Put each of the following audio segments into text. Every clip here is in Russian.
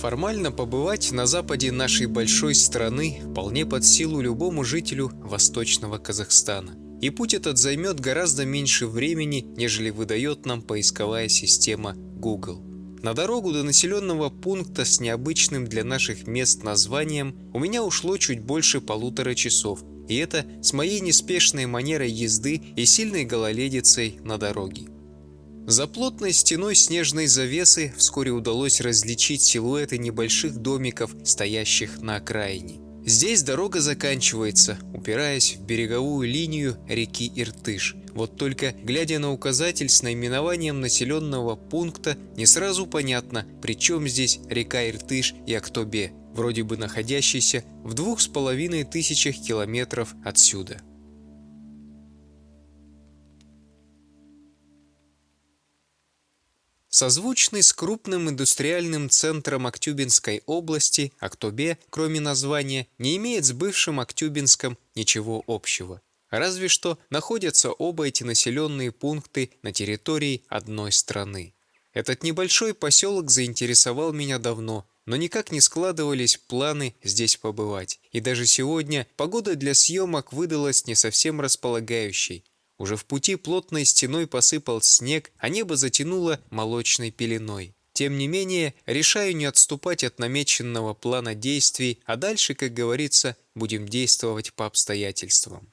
Формально побывать на западе нашей большой страны вполне под силу любому жителю восточного Казахстана. И путь этот займет гораздо меньше времени, нежели выдает нам поисковая система Google. На дорогу до населенного пункта с необычным для наших мест названием у меня ушло чуть больше полутора часов, и это с моей неспешной манерой езды и сильной гололедицей на дороге. За плотной стеной снежной завесы вскоре удалось различить силуэты небольших домиков, стоящих на окраине. Здесь дорога заканчивается, упираясь в береговую линию реки Иртыш. Вот только, глядя на указатель с наименованием населенного пункта, не сразу понятно, при чем здесь река Иртыш и Актобе, вроде бы находящийся в двух с половиной тысячах километров отсюда. Созвучный с крупным индустриальным центром Актюбинской области, Актобе, кроме названия, не имеет с бывшим Актюбинском ничего общего. Разве что находятся оба эти населенные пункты на территории одной страны. Этот небольшой поселок заинтересовал меня давно, но никак не складывались планы здесь побывать. И даже сегодня погода для съемок выдалась не совсем располагающей. Уже в пути плотной стеной посыпал снег, а небо затянуло молочной пеленой. Тем не менее, решаю не отступать от намеченного плана действий, а дальше, как говорится, будем действовать по обстоятельствам.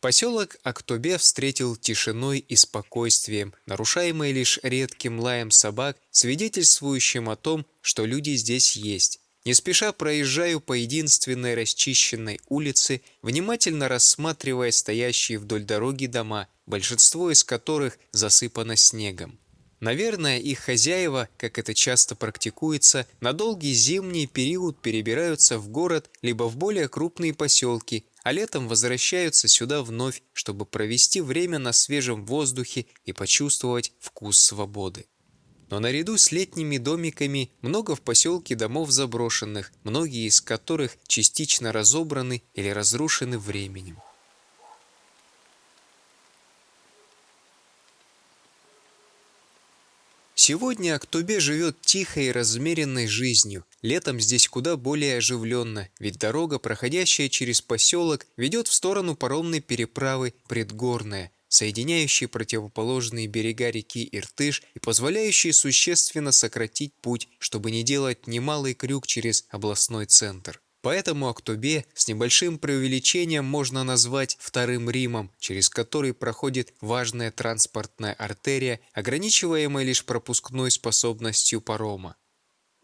Поселок Актобе встретил тишиной и спокойствием, нарушаемой лишь редким лаем собак, свидетельствующим о том, что люди здесь есть. Не спеша проезжаю по единственной расчищенной улице, внимательно рассматривая стоящие вдоль дороги дома, большинство из которых засыпано снегом. Наверное, их хозяева, как это часто практикуется, на долгий зимний период перебираются в город либо в более крупные поселки, а летом возвращаются сюда вновь, чтобы провести время на свежем воздухе и почувствовать вкус свободы. Но наряду с летними домиками много в поселке домов заброшенных, многие из которых частично разобраны или разрушены временем. Сегодня Актобе живет тихой и размеренной жизнью. Летом здесь куда более оживленно, ведь дорога, проходящая через поселок, ведет в сторону паромной переправы Предгорная – соединяющие противоположные берега реки Иртыш и позволяющие существенно сократить путь, чтобы не делать немалый крюк через областной центр. Поэтому Актобе с небольшим преувеличением можно назвать вторым Римом, через который проходит важная транспортная артерия, ограничиваемая лишь пропускной способностью парома.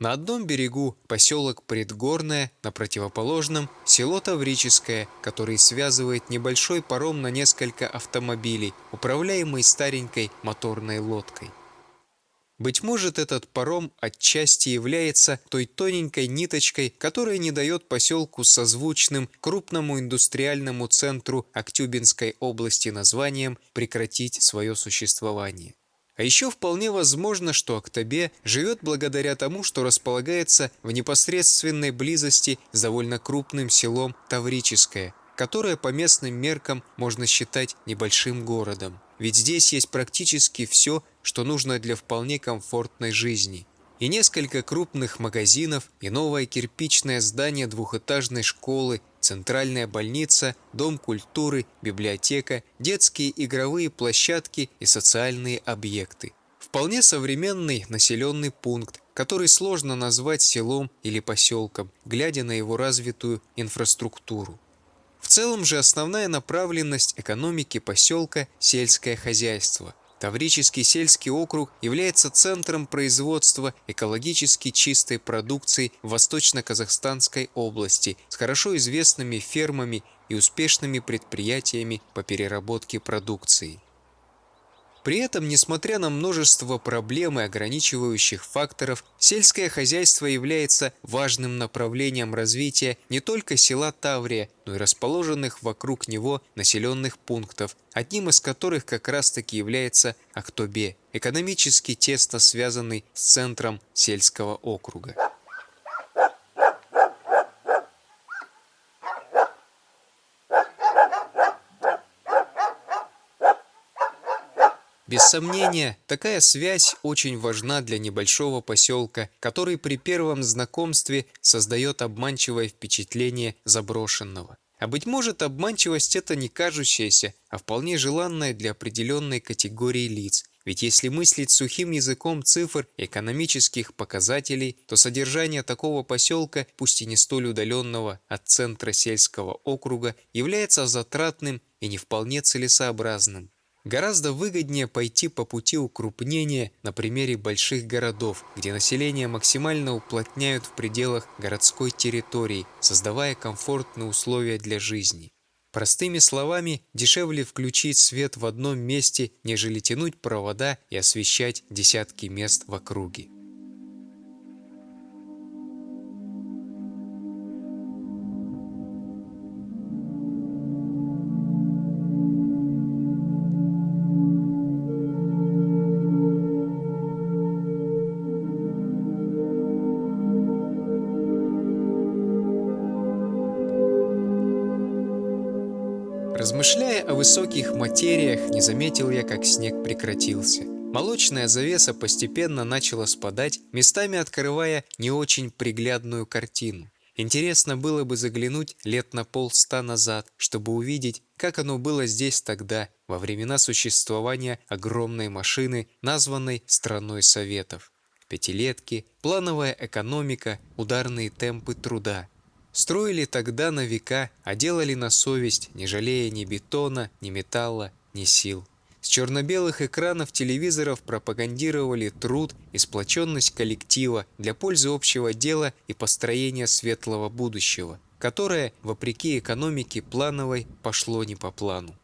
На одном берегу поселок Предгорное, на противоположном – село Таврическое, который связывает небольшой паром на несколько автомобилей, управляемый старенькой моторной лодкой. Быть может, этот паром отчасти является той тоненькой ниточкой, которая не дает поселку созвучным крупному индустриальному центру Актюбинской области названием прекратить свое существование. А еще вполне возможно, что Актобе живет благодаря тому, что располагается в непосредственной близости с довольно крупным селом Таврическое, которое по местным меркам можно считать небольшим городом. Ведь здесь есть практически все, что нужно для вполне комфортной жизни. И несколько крупных магазинов, и новое кирпичное здание двухэтажной школы, центральная больница, дом культуры, библиотека, детские игровые площадки и социальные объекты. Вполне современный населенный пункт, который сложно назвать селом или поселком, глядя на его развитую инфраструктуру. В целом же основная направленность экономики поселка – сельское хозяйство – Таврический сельский округ является центром производства экологически чистой продукции в Восточно-Казахстанской области с хорошо известными фермами и успешными предприятиями по переработке продукции. При этом, несмотря на множество проблем и ограничивающих факторов, сельское хозяйство является важным направлением развития не только села Таврия, но и расположенных вокруг него населенных пунктов, одним из которых как раз-таки является Актобе, экономически тесно связанный с центром сельского округа. Без сомнения, такая связь очень важна для небольшого поселка, который при первом знакомстве создает обманчивое впечатление заброшенного. А быть может, обманчивость это не кажущаяся, а вполне желанная для определенной категории лиц. Ведь если мыслить сухим языком цифр экономических показателей, то содержание такого поселка, пусть и не столь удаленного от центра сельского округа, является затратным и не вполне целесообразным. Гораздо выгоднее пойти по пути укрупнения на примере больших городов, где население максимально уплотняют в пределах городской территории, создавая комфортные условия для жизни. Простыми словами, дешевле включить свет в одном месте, нежели тянуть провода и освещать десятки мест в округе. Высоких материях, не заметил я, как снег прекратился. Молочная завеса постепенно начала спадать, местами открывая не очень приглядную картину. Интересно было бы заглянуть лет на полста назад, чтобы увидеть, как оно было здесь тогда, во времена существования огромной машины, названной «Страной Советов». Пятилетки, плановая экономика, ударные темпы труда – Строили тогда на века, а делали на совесть, не жалея ни бетона, ни металла, ни сил. С черно-белых экранов телевизоров пропагандировали труд и сплоченность коллектива для пользы общего дела и построения светлого будущего, которое, вопреки экономике плановой, пошло не по плану.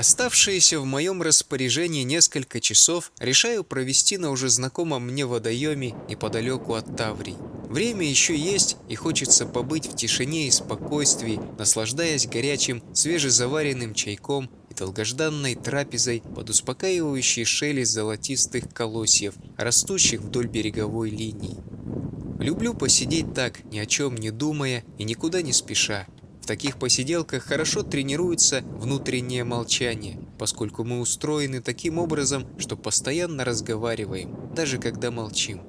Оставшиеся в моем распоряжении несколько часов решаю провести на уже знакомом мне водоеме неподалеку от Таврий. Время еще есть, и хочется побыть в тишине и спокойствии, наслаждаясь горячим, свежезаваренным чайком и долгожданной трапезой под успокаивающий шелест золотистых колосьев, растущих вдоль береговой линии. Люблю посидеть так, ни о чем не думая и никуда не спеша, таких посиделках хорошо тренируется внутреннее молчание, поскольку мы устроены таким образом, что постоянно разговариваем, даже когда молчим.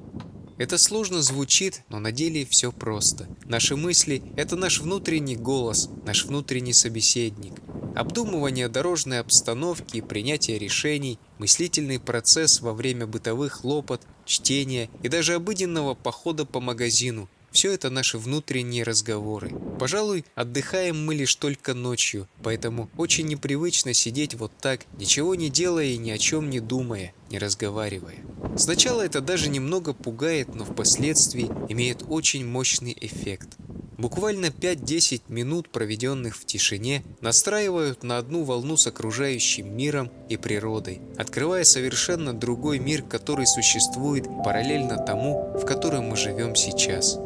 Это сложно звучит, но на деле все просто. Наши мысли – это наш внутренний голос, наш внутренний собеседник. Обдумывание дорожной обстановки и принятие решений, мыслительный процесс во время бытовых хлопот, чтения и даже обыденного похода по магазину – все это наши внутренние разговоры. Пожалуй, отдыхаем мы лишь только ночью, поэтому очень непривычно сидеть вот так, ничего не делая и ни о чем не думая, не разговаривая. Сначала это даже немного пугает, но впоследствии имеет очень мощный эффект. Буквально 5-10 минут, проведенных в тишине, настраивают на одну волну с окружающим миром и природой, открывая совершенно другой мир, который существует параллельно тому, в котором мы живем сейчас.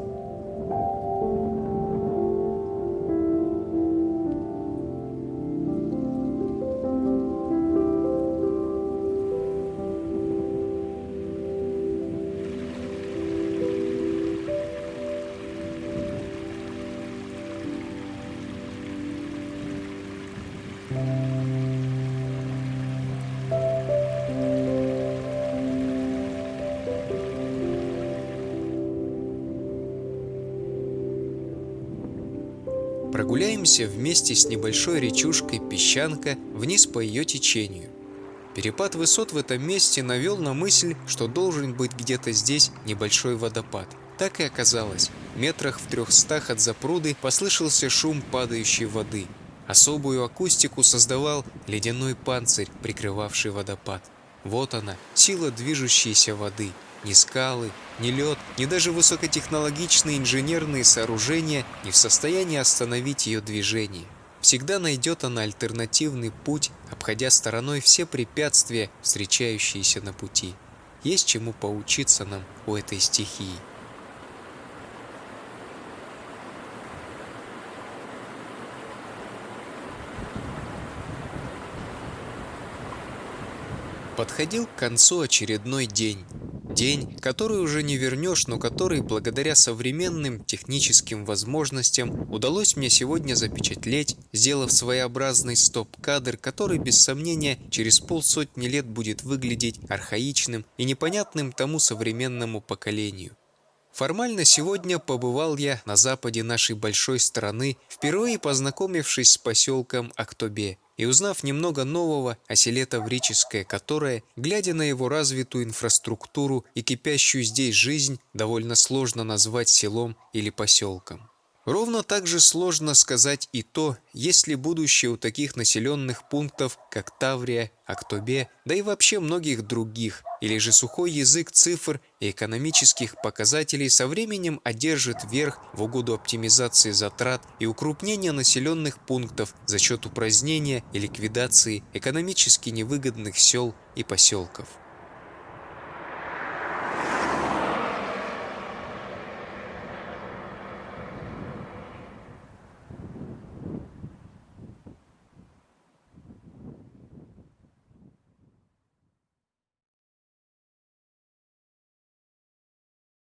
Прогуляемся вместе с небольшой речушкой Песчанка вниз по ее течению. Перепад высот в этом месте навел на мысль, что должен быть где-то здесь небольшой водопад. Так и оказалось. Метрах в трехстах от запруды послышался шум падающей воды. Особую акустику создавал ледяной панцирь, прикрывавший водопад. Вот она, сила движущейся воды. Ни скалы, ни лед, ни даже высокотехнологичные инженерные сооружения не в состоянии остановить ее движение. Всегда найдет она альтернативный путь, обходя стороной все препятствия, встречающиеся на пути. Есть чему поучиться нам у этой стихии. Подходил к концу очередной день. День, который уже не вернешь, но который благодаря современным техническим возможностям удалось мне сегодня запечатлеть, сделав своеобразный стоп-кадр, который без сомнения через полсотни лет будет выглядеть архаичным и непонятным тому современному поколению. Формально сегодня побывал я на западе нашей большой страны, впервые познакомившись с поселком Актобе и узнав немного нового о селе Таврическое, которое, глядя на его развитую инфраструктуру и кипящую здесь жизнь, довольно сложно назвать селом или поселком. Ровно так же сложно сказать и то, есть ли будущее у таких населенных пунктов, как Таврия, Актобе, да и вообще многих других, или же сухой язык цифр и экономических показателей со временем одержит верх в угоду оптимизации затрат и укрупнения населенных пунктов за счет упразднения и ликвидации экономически невыгодных сел и поселков.